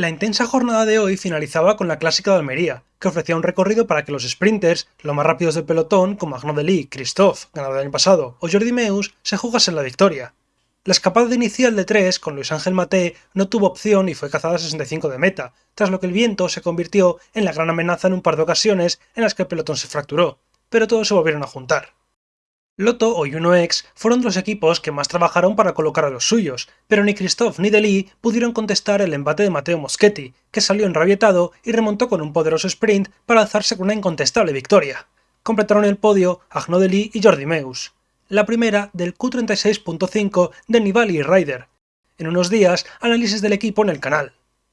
La intensa jornada de hoy finalizaba con la Clásica de Almería, que ofrecía un recorrido para que los sprinters, los más rápidos del pelotón, como Arnaud Delis, Christophe, ganador del año pasado, o Jordi Meus, se jugasen la victoria. La escapada inicial de 3 con Luis Ángel Maté no tuvo opción y fue cazada a 65 de meta, tras lo que el viento se convirtió en la gran amenaza en un par de ocasiones en las que el pelotón se fracturó, pero todos se volvieron a juntar. Lotto o Uno-X fueron los equipos que más trabajaron para colocar a los suyos, pero ni Christophe ni Deli pudieron contestar el embate de Matteo Moschetti, que salió enrabietado y remontó con un poderoso sprint para alzarse con una incontestable victoria. Completaron el podio Agno Deli y Jordi Meus. La primera del Q36.5 de Nibali y Ryder. En unos días, análisis del equipo en el canal.